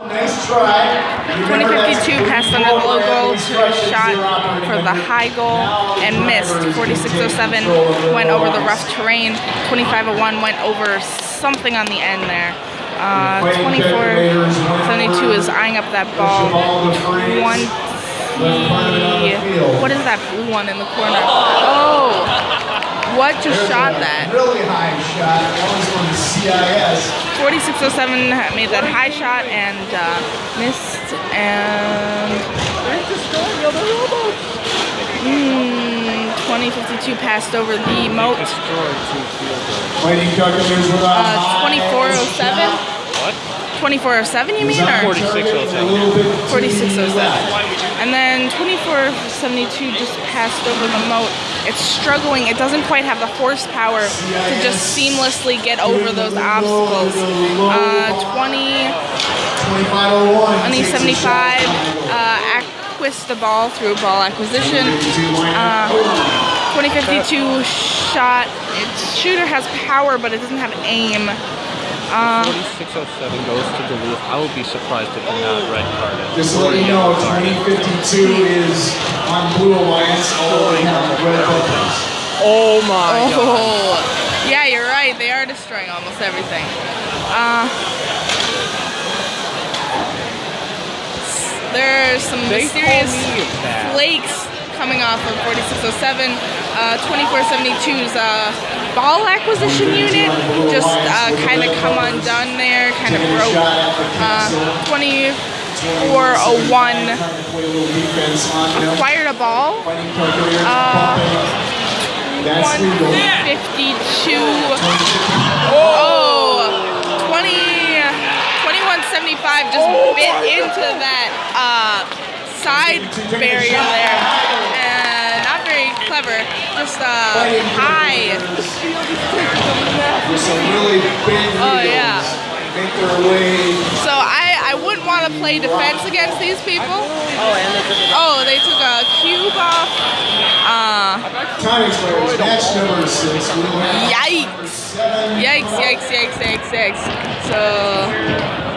Nice try. 2052 passed under the low goal, shot for the high goal and missed. 4607 went over the rough terrain. 2501 went over something on the end there. Uh, 2472 is eyeing up that ball. 20. What is that blue one in the corner? Oh! What just shot that? Really high shot. That was from the CIS. 4607 made that high shot and uh, missed and mm, 2052 passed over the moat. Fighting Calculators with a Uh, 2407? What? 2407 you mean or 4607. 4607? And then 2472 just passed over the moat. It's struggling. It doesn't quite have the horsepower to just seamlessly get over those obstacles. Uh, 20, 2501. 2075 uh, acquist the ball through ball acquisition. Uh, 2052 shot. Its shooter has power, but it doesn't have aim. Uh, 4607 goes to Duluth. I would be surprised if they're not red carded. Just to let you know, 2052 is on Blue Alliance. All they have red buttons. Oh my god. Oh, yeah, you're right. They are destroying almost everything. Uh, there's some They mysterious call me that. flakes coming off of 4607. Uh, 2472's uh, ball acquisition unit just uh, kind of come undone there, kind of broke. Uh, 2401 acquired a ball. Uh, 152. Oh, 20, 2175 just bit into that uh, side barrier there. And not very clever. Just uh, high. With some really big Oh, yeah. Make their way. So I, I wouldn't want to play defense against these people. Oh, and they took. Oh, they took a cube off. Uh, Match number six. Yikes. Yikes, yikes, yikes, yikes, yikes. So